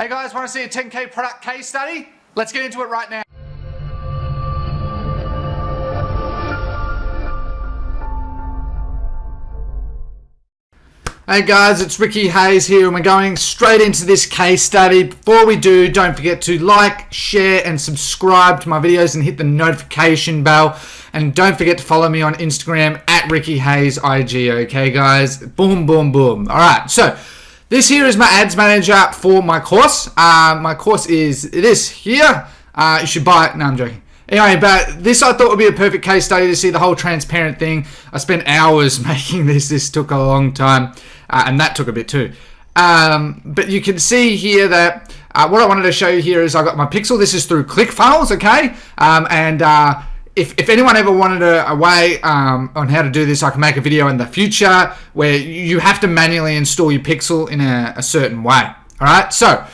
Hey guys, want to see a 10K product case study? Let's get into it right now. Hey guys, it's Ricky Hayes here and we're going straight into this case study. Before we do, don't forget to like, share and subscribe to my videos and hit the notification bell. And don't forget to follow me on Instagram at Ricky Hayes IG, okay guys? Boom, boom, boom. Alright, so this here is my ads manager for my course. Uh, my course is, this here. Uh, you should buy it. No, I'm joking. Anyway, but this I thought would be a perfect case study to see the whole transparent thing. I spent hours making this. This took a long time uh, and that took a bit too. Um, but you can see here that uh, what I wanted to show you here is I got my pixel. This is through ClickFunnels, okay? Um, and uh, if, if anyone ever wanted a, a way um, on how to do this, I can make a video in the future where you have to manually install your pixel in a, a certain way. All right, so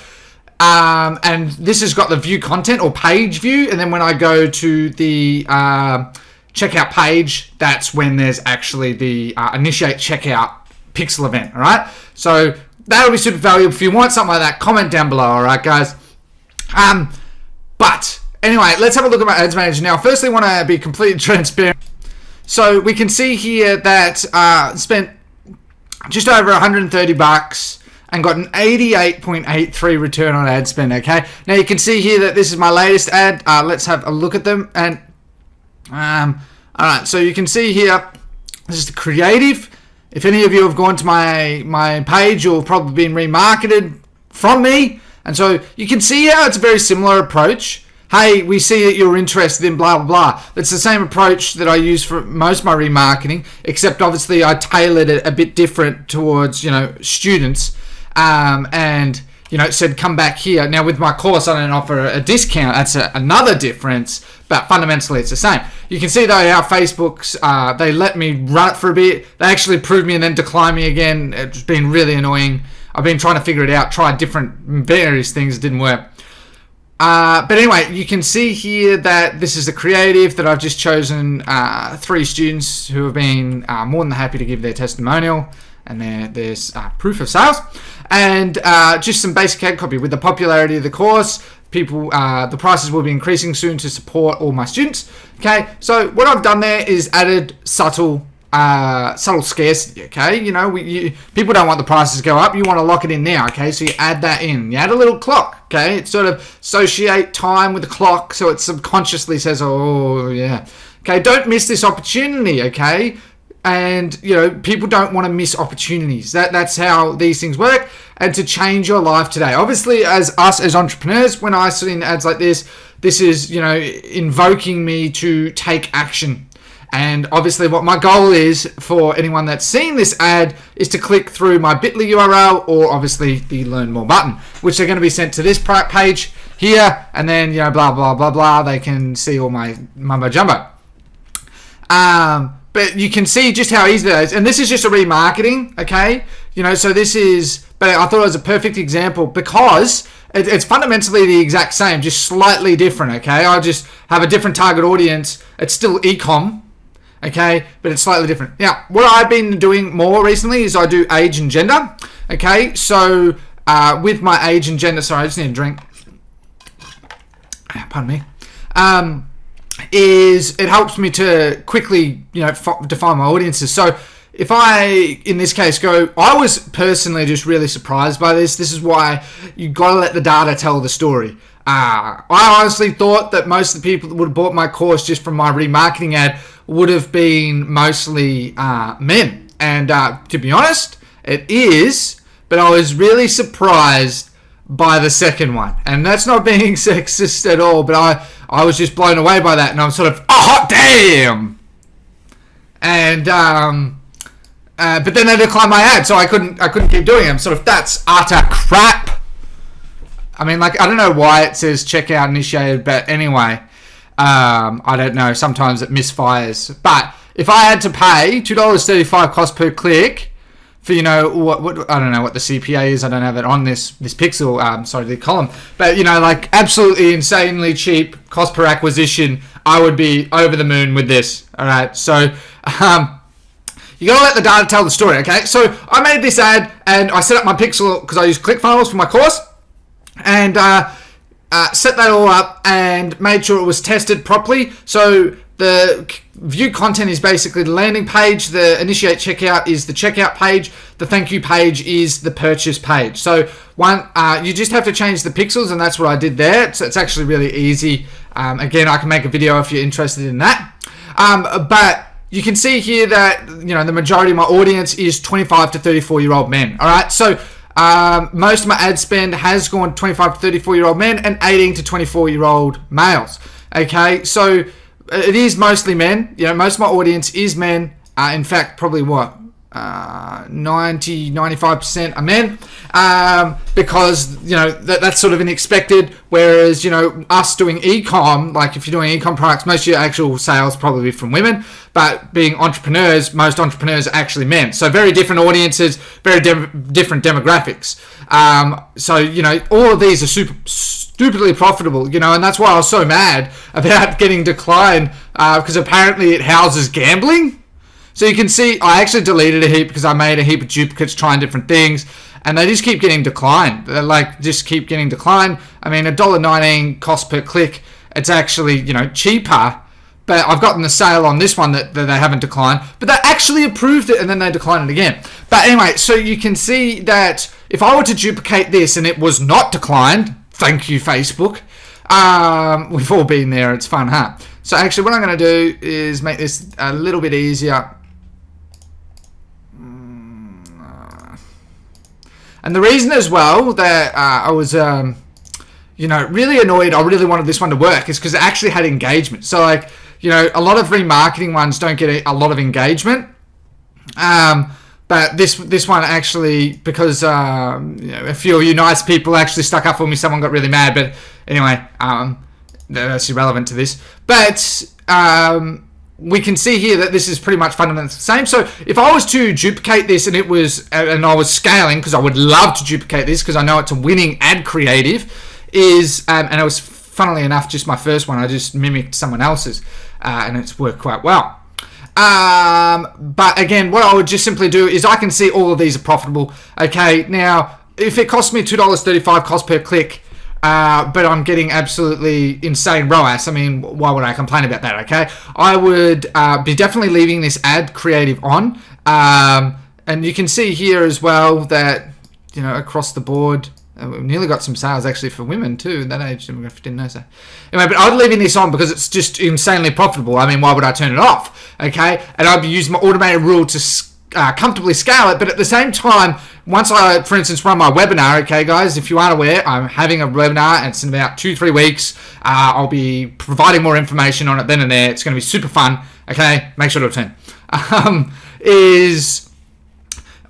um, and this has got the view content or page view, and then when I go to the uh, checkout page, that's when there's actually the uh, initiate checkout pixel event all right so that'll be super valuable if you want something like that. Comment down below all right guys. Um but anyway let's have a look at my ads manager now. Firstly want to be completely transparent. So we can see here that uh spent just over 130 bucks and got an 88.83 return on ad spend okay? Now you can see here that this is my latest ad. Uh, let's have a look at them and um all right so you can see here this is the creative. If any of you have gone to my, my page, you'll probably been remarketed from me. And so you can see how it's a very similar approach. Hey, we see that you're interested in blah, blah, blah. It's the same approach that I use for most of my remarketing, except obviously I tailored it a bit different towards, you know, students. Um, and, you know, said come back here. Now with my course, I don't offer a discount. That's a, another difference, but fundamentally it's the same. You can see though how Facebook's, uh, they let me run it for a bit. They actually approved me and then declined me again. It's been really annoying. I've been trying to figure it out, tried different various things, didn't work. Uh, but anyway, you can see here that this is the creative that I've just chosen uh, three students who have been uh, more than happy to give their testimonial and there, there's uh, proof of sales. And uh, just some basic ad copy. With the popularity of the course people uh, the prices will be increasing soon to support all my students. Okay so what I've done there is added subtle uh, subtle scarcity okay? You know we, you, people don't want the prices to go up. You want to lock it in now okay? So you add that in. You add a little clock okay? It sort of associate time with the clock so it subconsciously says oh yeah. Okay don't miss this opportunity okay? And you know people don't want to miss opportunities. That that's how these things work and to change your life today. Obviously as us as entrepreneurs when i see in ads like this this is you know invoking me to take action and obviously what my goal is for anyone that's seen this ad is to click through my bit.ly url or obviously the learn more button which are going to be sent to this page here and then you know blah blah blah blah they can see all my mumbo jumbo um but you can see just how easy that is. And this is just a remarketing, okay? You know, so this is, but I thought it was a perfect example because it, it's fundamentally the exact same, just slightly different, okay? I just have a different target audience. It's still ecom, okay? But it's slightly different. Now, what I've been doing more recently is I do age and gender, okay? So uh, with my age and gender, sorry, I just need a drink. Pardon me. Um, is it helps me to quickly, you know, define my audiences. So if I, in this case, go, I was personally just really surprised by this. This is why you got to let the data tell the story. Uh, I honestly thought that most of the people that would have bought my course just from my remarketing ad would have been mostly uh, men. And uh, to be honest, it is, but I was really surprised by the second one. And that's not being sexist at all, but I, I was just blown away by that. And I'm sort of, oh, hot damn! And, um, uh, but then they declined my ad, so I couldn't, I couldn't keep doing it. I'm sort of, that's utter crap. I mean, like, I don't know why it says checkout initiated, but anyway, um, I don't know. Sometimes it misfires. But if I had to pay $2.35 cost per click, for you know what, what I don't know what the CPA is. I don't have it on this this pixel. Um, sorry, the column. But you know, like absolutely insanely cheap cost per acquisition. I would be over the moon with this. All right, so. Um, you gotta let the data tell the story, okay? So I made this ad and I set up my pixel because I use ClickFunnels for my course. and uh, uh, set that all up and made sure it was tested properly. So the view content is basically the landing page. The initiate checkout is the checkout page. The thank you page is the purchase page. So one, uh, you just have to change the pixels, and that's what I did there. So it's actually really easy. Um, again, I can make a video if you're interested in that. Um, but you can see here that you know the majority of my audience is 25 to 34 year old men. All right, so um, most of my ad spend has gone 25 to 34 year old men and 18 to 24 year old males. Okay, so uh, it is mostly men. You know, most of my audience is men. Uh, in fact, probably what uh, 90 95% are men um, because you know that, that's sort of expected whereas you know us doing ecom like if you're doing ecom products most of your actual sales probably from women but being entrepreneurs most entrepreneurs are actually men. So very different audiences very de- different demographics. Um, so you know all of these are super stupidly profitable you know and that's why i was so mad about getting declined because uh, apparently it houses gambling so you can see I actually deleted a heap because I made a heap of duplicates trying different things and they just keep getting declined. They like just keep getting declined. I mean, $1.19 cost per click. It's actually, you know, cheaper. But I've gotten the sale on this one that, that they haven't declined. But they actually approved it and then they declined it again. But anyway, so you can see that if I were to duplicate this and it was not declined, thank you, Facebook. Um, we've all been there. It's fun, huh? So actually what I'm going to do is make this a little bit easier. And the reason as well that uh, I was, um, you know, really annoyed, I really wanted this one to work is because it actually had engagement. So, like, you know, a lot of remarketing ones don't get a, lot of engagement. Um, but this this one actually, because um, you know, a few of you nice people actually stuck up for me, someone got really mad. But anyway, um, that's irrelevant to this. But um, we can see here that this is pretty much fundamentally the same. So if I was to duplicate this and it was, and I was scaling, because I would love to duplicate this because I know it's a winning ad creative, is, um, and it was funnily enough just my first one, I just mimicked someone else's, uh, and it's worked quite well. Um, but again, what I would just simply do is I can see all of these are profitable. Okay, now if it costs me $2.35 cost per click, uh, but I'm getting absolutely insane ROAS. I mean, why would I complain about that? Okay, I would uh, be definitely leaving this ad creative on, um, and you can see here as well that you know across the board. Uh, we've nearly got some sales actually for women too. In that age demographic didn't know so. Anyway, but I'd leaving this on because it's just insanely profitable. I mean, why would I turn it off? Okay, and I'd be using my automated rule to uh, comfortably scale it, but at the same time, once I, for instance, run my webinar, okay, guys, if you aren't aware, I'm having a webinar and it's in about two, three weeks. Uh, I'll be providing more information on it then and there. It's going to be super fun, okay? Make sure to attend. Um, is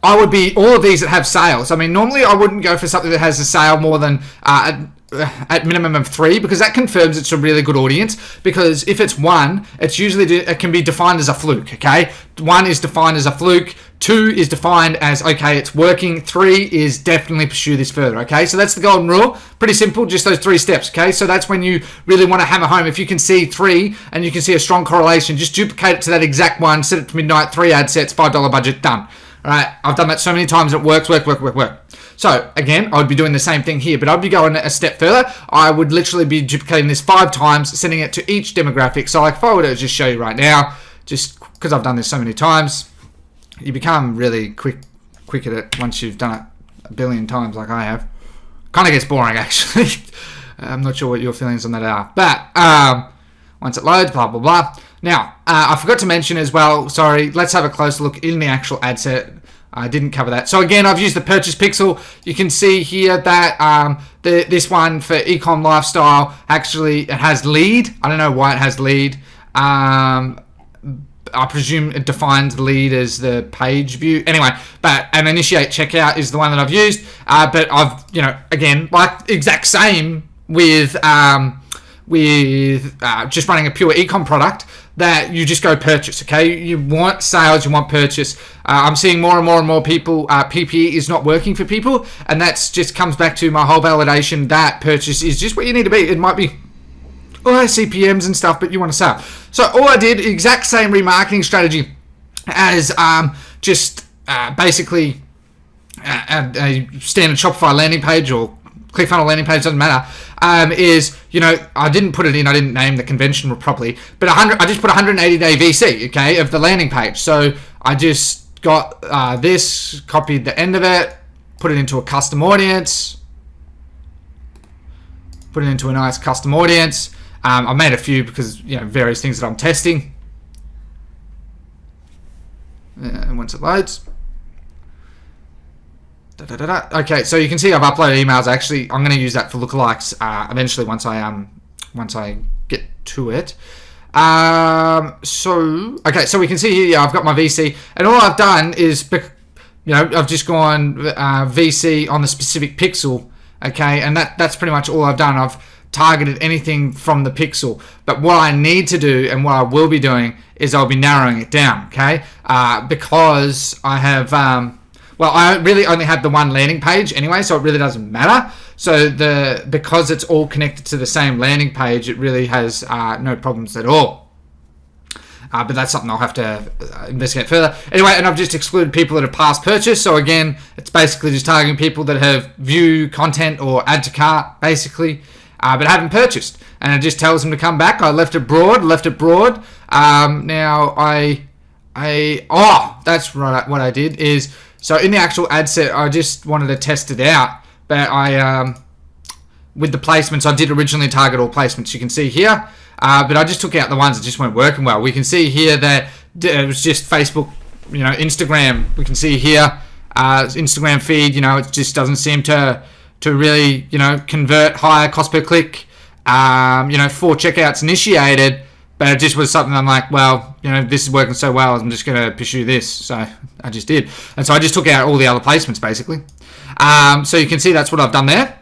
I would be all of these that have sales. I mean, normally I wouldn't go for something that has a sale more than uh, at minimum of three because that confirms it's a really good audience because if it's one it's usually it can be defined as a fluke okay? One is defined as a fluke two is defined as okay it's working three is definitely pursue this further okay? So that's the golden rule. Pretty simple just those three steps okay? So that's when you really want to hammer home. If you can see three and you can see a strong correlation just duplicate it to that exact one set it to midnight three ad sets five dollar budget done. All right i've done that so many times it works work work work work so again, I would be doing the same thing here, but I'd be going a step further. I would literally be duplicating this five times, sending it to each demographic. So like if I were to just show you right now, just because I've done this so many times, you become really quick, quick at it once you've done it a billion times like I have. Kind of gets boring actually. I'm not sure what your feelings on that are, but um, once it loads, blah blah blah. Now, uh, I forgot to mention as well. Sorry, let's have a closer look in the actual ad set I didn't cover that. So again, I've used the purchase pixel. You can see here that um, the, this one for Ecom Lifestyle actually it has lead. I don't know why it has lead. Um, I presume it defines lead as the page view. Anyway, but an initiate checkout is the one that I've used. Uh, but I've, you know, again, like exact same with um, with uh, just running a pure ecom product that you just go purchase okay? You want sales you want purchase. Uh, i'm seeing more and more and more people uh, ppe is not working for people and that's just comes back to my whole validation that purchase is just what you need to be. It might be oh, cpms and stuff but you want to sell. So all i did exact same remarketing strategy as um, just uh, basically a, a standard shopify landing page or ClickFunnels landing page doesn't matter. Um, is you know I didn't put it in. I didn't name the convention properly, but 100. I just put 180 day VC, okay, of the landing page. So I just got uh, this, copied the end of it, put it into a custom audience, put it into a nice custom audience. Um, I made a few because you know various things that I'm testing. Uh, and once it loads. Da, da, da, okay, so you can see I've uploaded emails. Actually, I'm going to use that for lookalikes uh, eventually once I um once I get to it. Um, so okay, so we can see here yeah, I've got my VC, and all I've done is you know I've just gone uh, VC on the specific pixel. Okay, and that that's pretty much all I've done. I've targeted anything from the pixel. But what I need to do and what I will be doing is I'll be narrowing it down. Okay, uh, because I have. Um, well, I really only have the one landing page anyway, so it really doesn't matter. So the because it's all connected to the same landing page, it really has uh, no problems at all. Uh, but that's something I'll have to uh, investigate further. Anyway, and I've just excluded people that have passed purchase. So again, it's basically just targeting people that have view content or add to cart, basically, uh, but haven't purchased. And it just tells them to come back. I left it broad, left it broad. Um, now I, I, oh, that's right. What I did is so in the actual ad set, I just wanted to test it out, but I, um, with the placements, I did originally target all placements. You can see here, uh, but I just took out the ones that just weren't working well. We can see here that it was just Facebook, you know, Instagram. We can see here, uh, Instagram feed. You know, it just doesn't seem to to really, you know, convert higher cost per click. Um, you know, four checkouts initiated but it just was something I'm like, well, you know, this is working so well, I'm just going to pursue this. So I just did. And so I just took out all the other placements, basically. Um, so you can see that's what I've done there.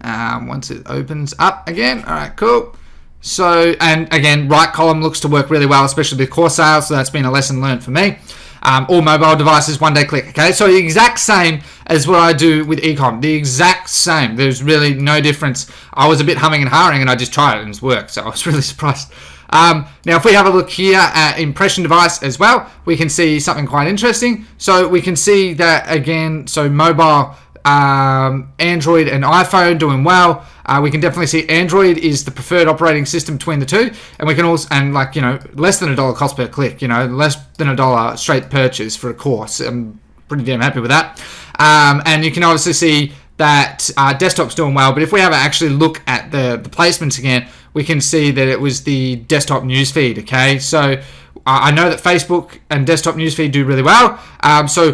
Um, once it opens up again. All right, cool. So, and again, right column looks to work really well, especially with core sales. So that's been a lesson learned for me um, all mobile devices, one day click. Okay, so the exact same as what I do with ecom. The exact same. There's really no difference. I was a bit humming and hawing, and I just tried it and it's worked. So I was really surprised. Um, now, if we have a look here at impression device as well, we can see something quite interesting. So we can see that again. So mobile um, Android and iPhone doing well. Uh, we can definitely see Android is the preferred operating system between the two, and we can also and like you know less than a dollar cost per click. You know less than a dollar straight purchase for a course. I'm pretty damn happy with that. Um, and you can obviously see that uh, desktop's doing well. But if we have actually look at the the placements again, we can see that it was the desktop newsfeed. Okay, so I know that Facebook and desktop newsfeed do really well. Um, so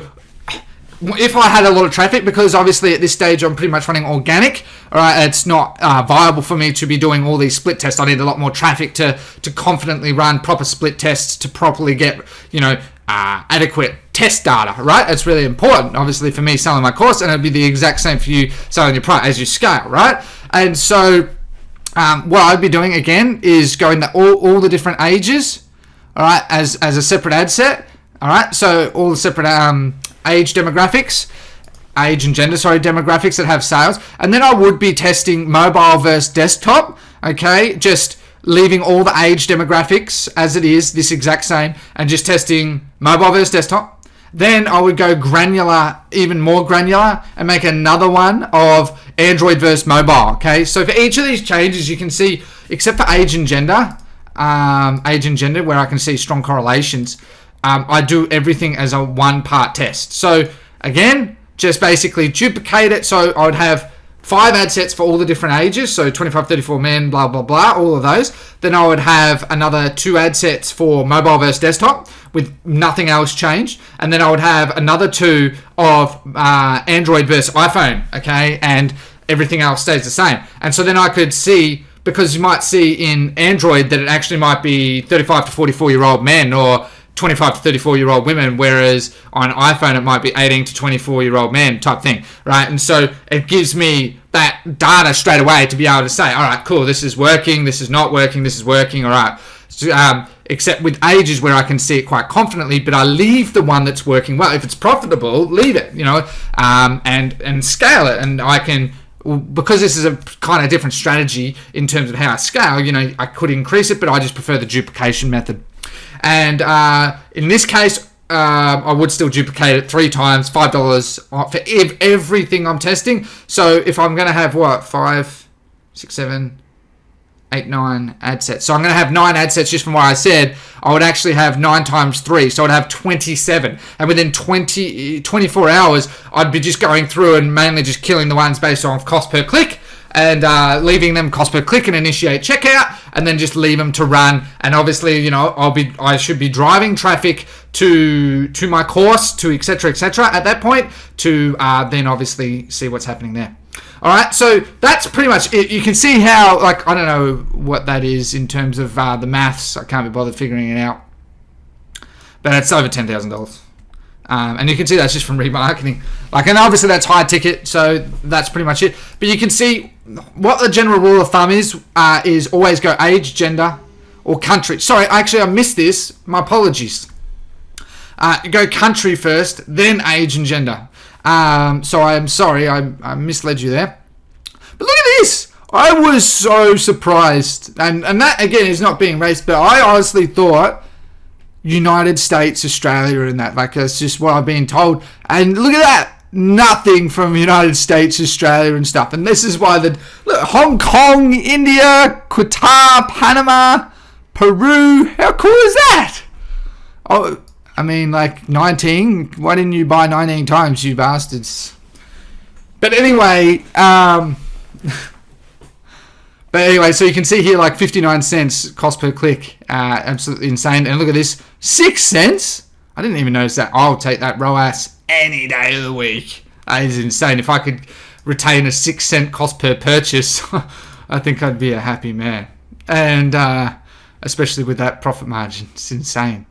if I had a lot of traffic, because obviously at this stage I'm pretty much running organic, right, it's not uh, viable for me to be doing all these split tests. I need a lot more traffic to to confidently run proper split tests to properly get you know uh, adequate test data, right? It's really important, obviously, for me selling my course, and it'd be the exact same for you selling your product as you scale, right? And so, um, what I'd be doing again is going to all, all the different ages, all right, as as a separate ad set, all right. So all the separate um, age demographics, age and gender, sorry, demographics that have sales. And then I would be testing mobile versus desktop, okay? Just leaving all the age demographics as it is, this exact same, and just testing mobile versus desktop. Then I would go granular, even more granular, and make another one of Android versus mobile, okay? So for each of these changes, you can see, except for age and gender, um, age and gender, where I can see strong correlations, um, I do everything as a one part test. So again, just basically duplicate it. So I would have five ad sets for all the different ages. So 25, 34 men, blah, blah, blah, all of those. Then I would have another two ad sets for mobile versus desktop with nothing else changed. And then I would have another two of uh, Android versus iPhone. Okay. And everything else stays the same. And so then I could see because you might see in Android that it actually might be 35 to 44 year old men or 25 to 34 year old women, whereas on iPhone it might be 18 to 24 year old men type thing, right? And so it gives me that data straight away to be able to say, all right, cool, this is working, this is not working, this is working, all right. So, um, except with ages where I can see it quite confidently, but I leave the one that's working well. If it's profitable, leave it, you know, um, and and scale it, and I can because this is a kind of different strategy in terms of how I scale. You know, I could increase it, but I just prefer the duplication method. And uh, in this case, um, I would still duplicate it three times, five dollars for ev- everything I'm testing. So if I'm going to have what five, six, seven, eight, nine ad sets. So I'm going to have nine ad sets just from what I said. I would actually have nine times three. So I'd have 27. And within 20, 24 hours, I'd be just going through and mainly just killing the ones based on cost per click and uh, leaving them cost per click and initiate checkout and then just leave them to run. And obviously you know i'll be i should be driving traffic to to my course to etc etc at that point to uh, then obviously see what's happening there. All right so that's pretty much it. You can see how like i don't know what that is in terms of uh, the maths. I can't be bothered figuring it out. But it's over $10000 um, and you can see that's just from remarketing. Like, and obviously that's high ticket, so that's pretty much it. But you can see what the general rule of thumb is: uh, is always go age, gender, or country. Sorry, actually I missed this. My apologies. Uh, go country first, then age and gender. Um, so I'm sorry, I, I misled you there. But look at this. I was so surprised, and and that again is not being racist, but I honestly thought United States, Australia, and that. Like that's just what I've been told. And look at that. Nothing from United States, Australia, and stuff. And this is why the look, Hong Kong, India, Qatar, Panama, Peru. How cool is that? Oh, I mean, like 19. Why didn't you buy 19 times, you bastards? But anyway, um, but anyway, so you can see here like 59 cents cost per click. Uh, absolutely insane. And look at this, six cents. I didn't even notice that. I'll take that ROAS any day of the week. That is insane. If I could retain a six cent cost per purchase, I think I'd be a happy man. And uh, especially with that profit margin, it's insane.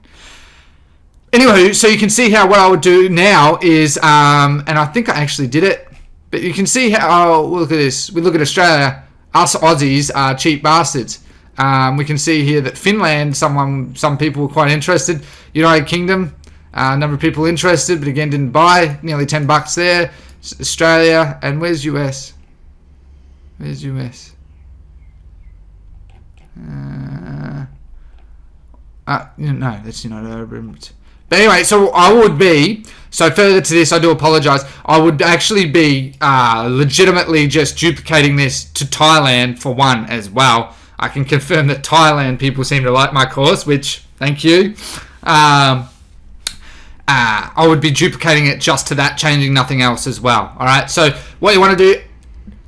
Anyway, so you can see how what I would do now is, um, and I think I actually did it, but you can see how, oh, look at this. We look at Australia us Aussies are cheap bastards. Um, we can see here that Finland, someone, some people were quite interested. United Kingdom, uh, a number of people interested, but again didn't buy. Nearly 10 bucks there. Australia, and where's US? Where's US? Uh, uh, no, that's United Arab Emirates. But anyway, so I would be, so further to this, I do apologize. I would actually be uh, legitimately just duplicating this to Thailand for one as well. I can confirm that Thailand people seem to like my course, which, thank you. Um, uh, I would be duplicating it just to that, changing nothing else as well. All right, so what you want to do,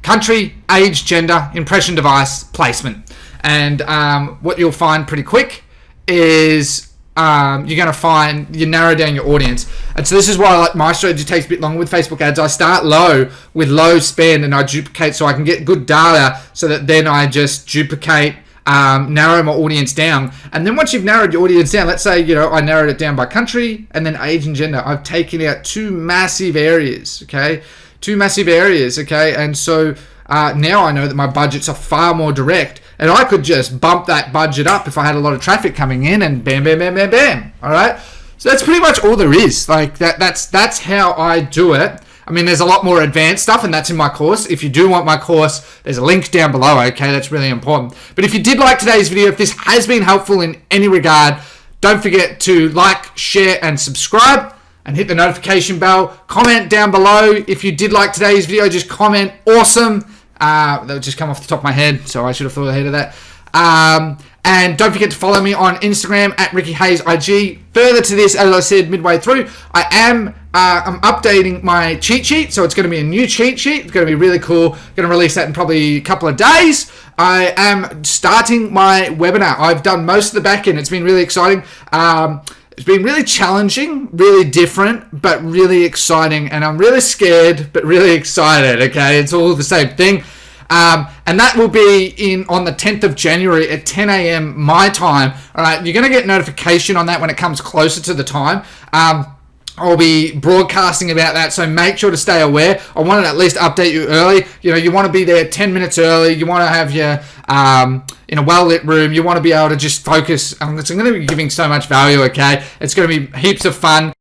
country, age, gender, impression device, placement. And um, what you'll find pretty quick is um, you're going to find you narrow down your audience. And so this is why like my strategy takes a bit longer with Facebook ads. I start low with low spend and I duplicate so I can get good data so that then I just duplicate, um, narrow my audience down. And then once you've narrowed your audience down, let's say, you know, I narrowed it down by country and then age and gender. I've taken out two massive areas, okay? Two massive areas, okay? And so uh, now I know that my budgets are far more direct and I could just bump that budget up if I had a lot of traffic coming in and bam, bam, bam, bam, bam. All right. So that's pretty much all there is. Like that, that's, that's how I do it. I mean, there's a lot more advanced stuff, and that's in my course. If you do want my course, there's a link down below, okay? That's really important. But if you did like today's video, if this has been helpful in any regard, don't forget to like, share, and subscribe, and hit the notification bell. Comment down below. If you did like today's video, just comment awesome. Uh, that would just come off the top of my head, so I should have thought ahead of that. Um, and don't forget to follow me on Instagram at Ricky Hayes IG. Further to this, as I said midway through, I am uh, I'm updating my cheat sheet, so it's going to be a new cheat sheet. It's going to be really cool. Going to release that in probably a couple of days. I am starting my webinar. I've done most of the back end. It's been really exciting. Um, it's been really challenging, really different, but really exciting. And I'm really scared, but really excited. Okay, it's all the same thing. Um, and that will be in on the 10th of January at 10 a.m. my time. All right, you're going to get notification on that when it comes closer to the time. Um, I'll be broadcasting about that, so make sure to stay aware. I want to at least update you early. You know, you want to be there 10 minutes early. You want to have your um, in a well lit room. You want to be able to just focus. I'm going to be giving so much value. Okay, it's going to be heaps of fun.